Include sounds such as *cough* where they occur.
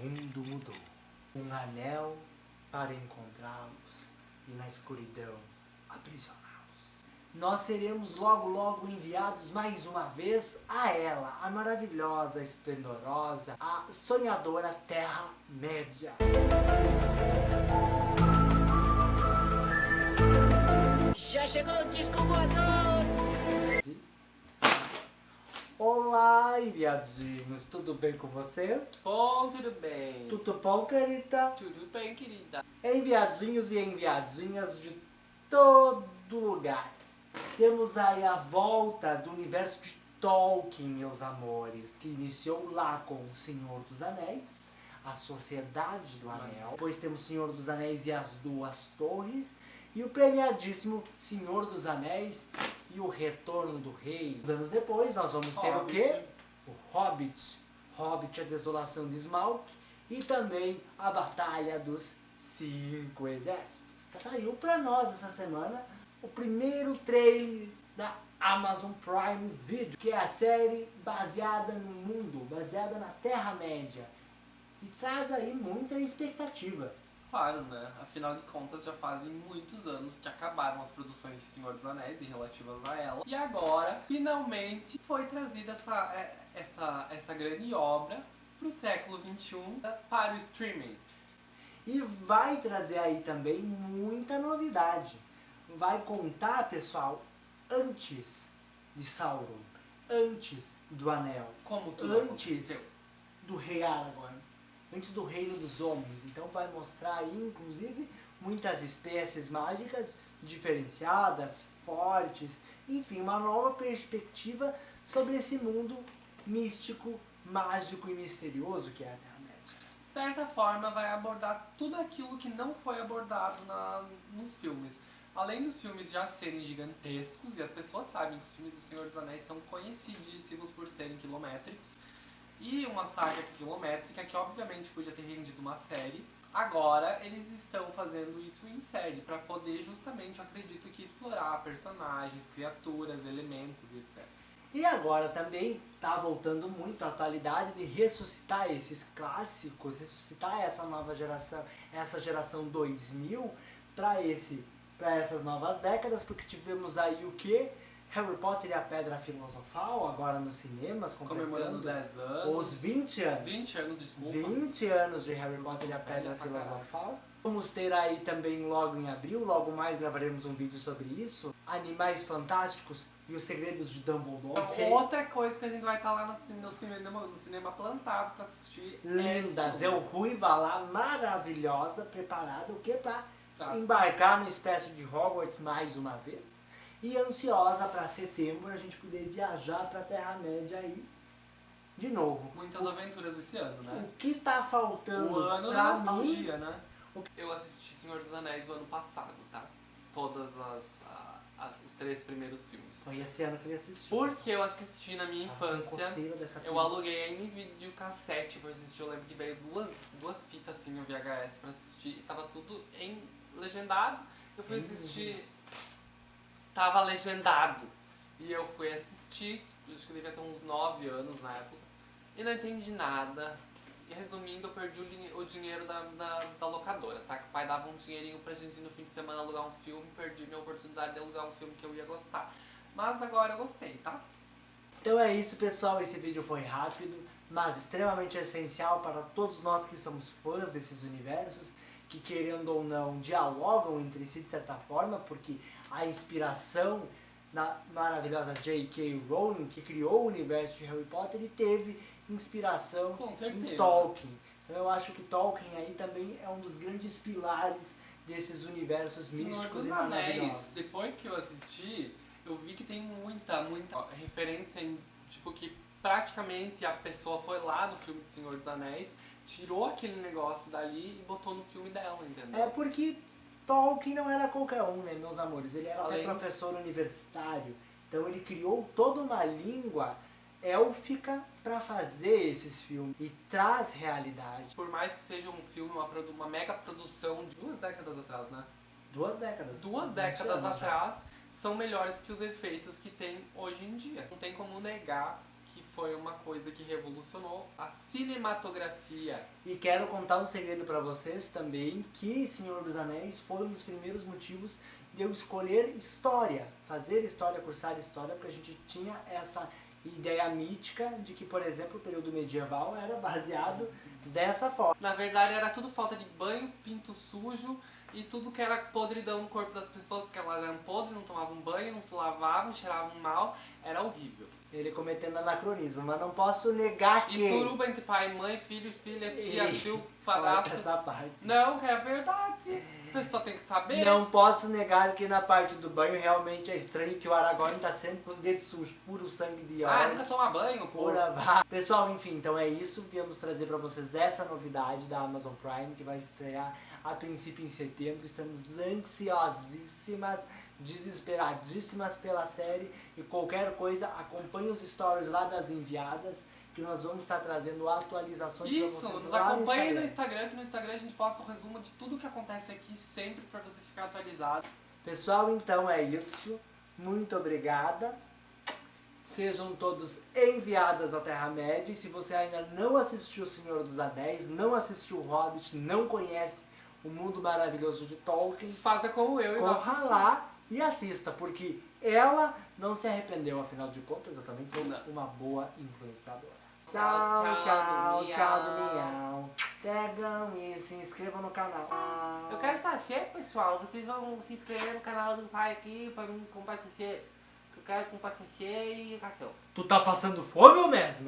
mundo mudou. Um anel para encontrá-los e na escuridão aprisioná-los. Nós seremos logo logo enviados mais uma vez a ela, a maravilhosa, esplendorosa, a sonhadora Terra-média. Já chegou o disco voador! Olá, enviadinhos, tudo bem com vocês? Bom, tudo bem. Tudo bom, querida? Tudo bem, querida. Enviadinhos e enviadinhas de todo lugar. Temos aí a volta do universo de Tolkien, meus amores, que iniciou lá com O Senhor dos Anéis, a Sociedade do Anel. Depois temos O Senhor dos Anéis e as Duas Torres. E o premiadíssimo Senhor dos Anéis e o Retorno do Rei. Anos depois nós vamos ter o quê? Hobbit. Hobbit, a Desolação de Smaug. E também a Batalha dos Cinco Exércitos. Saiu pra nós essa semana o primeiro trailer da Amazon Prime Video, que é a série baseada no mundo, baseada na Terra-média. E traz aí muita expectativa. Claro, né? Afinal de contas, já fazem muitos anos que acabaram as produções de Senhor dos Anéis e relativas a ela. E agora, finalmente, foi trazida essa, é, essa, essa grande obra para o século XXI para o streaming. E vai trazer aí também muita novidade. Vai contar, pessoal, antes de Sauron, antes do Anel, Como tudo antes aconteceu. do Rei Aragorn, antes do Reino dos Homens. Então vai mostrar aí, inclusive, muitas espécies mágicas diferenciadas, fortes, enfim, uma nova perspectiva sobre esse mundo místico, mágico e misterioso que é a Terra-média. De certa forma, vai abordar tudo aquilo que não foi abordado na, nos filmes. Além dos filmes já serem gigantescos, e as pessoas sabem que os filmes do Senhor dos Anéis são conhecidíssimos por serem quilométricos, e uma saga quilométrica que obviamente podia ter rendido uma série, agora eles estão fazendo isso em série, para poder justamente, eu acredito que, explorar personagens, criaturas, elementos e etc. E agora também tá voltando muito a atualidade de ressuscitar esses clássicos, ressuscitar essa nova geração, essa geração 2000 para esse para essas novas décadas, porque tivemos aí o que? Harry Potter e a Pedra Filosofal, agora nos cinemas, Comemorando completando 10 anos, os 20 anos. 20 anos, desculpa. 20 anos de Harry Potter e a Pedra. Filosofal. Vamos ter aí também logo em abril, logo mais gravaremos um vídeo sobre isso. Animais Fantásticos e os Segredos de Dumbledore. Outra coisa que a gente vai estar lá no, no cinema, no cinema plantado pra assistir. é Lindas, esse eu filme. ruiva lá, maravilhosa, preparada, o que? Pra Tá. embarcar no espécie de Hogwarts mais uma vez. E ansiosa pra setembro a gente poder viajar pra Terra-média aí de novo. Muitas aventuras esse ano, né? O que tá faltando O ano da pra mim nostalgia, né? o Eu assisti Senhor dos Anéis o ano passado, tá? Todas as, a- as- os três primeiros filmes. Foi esse ano que ele assistiu. Porque eu assisti na minha infância. Eu aluguei em videocassete pra assistir. Eu lembro que veio duas, duas fitas assim no VHS pra assistir e tava tudo em legendado. Eu fui assistir. Tava legendado. E eu fui assistir, acho que eu devia ter uns 9 anos na época. E não entendi nada. E resumindo, eu perdi o, o dinheiro da, da, da locadora, tá? Que o pai dava um dinheirinho pra gente ir no fim de semana alugar um filme, perdi minha oportunidade de alugar um filme que eu ia gostar. Mas agora eu gostei, tá? Então é isso, pessoal. Esse vídeo foi rápido, mas extremamente essencial para todos nós que somos fãs desses universos, que querendo ou não dialogam entre si de certa forma, porque a inspiração na maravilhosa J.K. Rowling, que criou o universo de Harry Potter, e teve inspiração Com em. Tolkien. Então eu acho que Tolkien aí também é um dos grandes pilares desses universos Senhor místicos e Anéis, maravilhosos. depois que eu assisti, eu vi que tem muita, muita referência em, tipo, que praticamente a pessoa foi lá no filme de Senhor dos Anéis, tirou aquele negócio dali e botou no filme dela, entendeu? É porque Tolkien não era qualquer um, né, meus amores? Ele era até Além- professor universitário. Então ele criou toda uma língua élfica para fazer esses filmes e traz realidade. Por mais que seja um filme, uma, uma mega produção de duas décadas atrás, né? Duas décadas. Duas 20 décadas já. atrás, são melhores que os efeitos que tem hoje em dia. Não tem como negar foi uma coisa que revolucionou a cinematografia. E quero contar um segredo pra vocês também, que Senhor dos Anéis foi um dos primeiros motivos de eu escolher história, fazer história, cursar história, porque a gente tinha essa ideia mítica de que, por exemplo, o período medieval era baseado dessa forma. Na verdade, era tudo falta de banho, pinto sujo e tudo que era podridão no corpo das pessoas, porque elas eram podres, não tomavam banho, não se lavavam, cheiravam mal, era horrível. Ele cometendo anacronismo, mas não posso negar que... E suruba entre pai, mãe, filho, filha, tia, tio, padrasto. essa parte. Não, que é verdade. A pessoa tem que saber. Não posso negar que na parte do banho realmente é estranho que o Aragorn tá sempre com os dedos sujos, puro sangue de Ah, orc. nunca toma banho, pô. Pura vá. *laughs* Pessoal, enfim, então é isso. Viemos trazer pra vocês essa novidade da Amazon Prime que vai estrear a princípio em setembro. Estamos ansiosíssimas, desesperadíssimas pela série. E qualquer coisa, acompanhe os stories lá das enviadas que nós vamos estar trazendo atualizações Isso, vocês nos lá no acompanhe no Instagram. Instagram, que no Instagram a gente posta um resumo de tudo que acontece aqui sempre pra você ficar atualizado. Pessoal, então é isso. Muito obrigada. Sejam todos enviadas à Terra-média. E se você ainda não assistiu O Senhor dos Anéis, não assistiu O Hobbit, não conhece o mundo maravilhoso de Tolkien, Faça como eu e corra lá e assista, porque ela não se arrependeu, afinal de contas, eu também sou uma boa influenciadora. Tchau, Tchau, tchau, tchau, do tchau do miau. Pegam e se inscrevam no canal. Eu quero sachê, pessoal. Vocês vão se inscrever no canal do pai aqui pra mim comprar sachê. Eu quero comprar sachê e ração. Tu tá passando fome ou mesmo?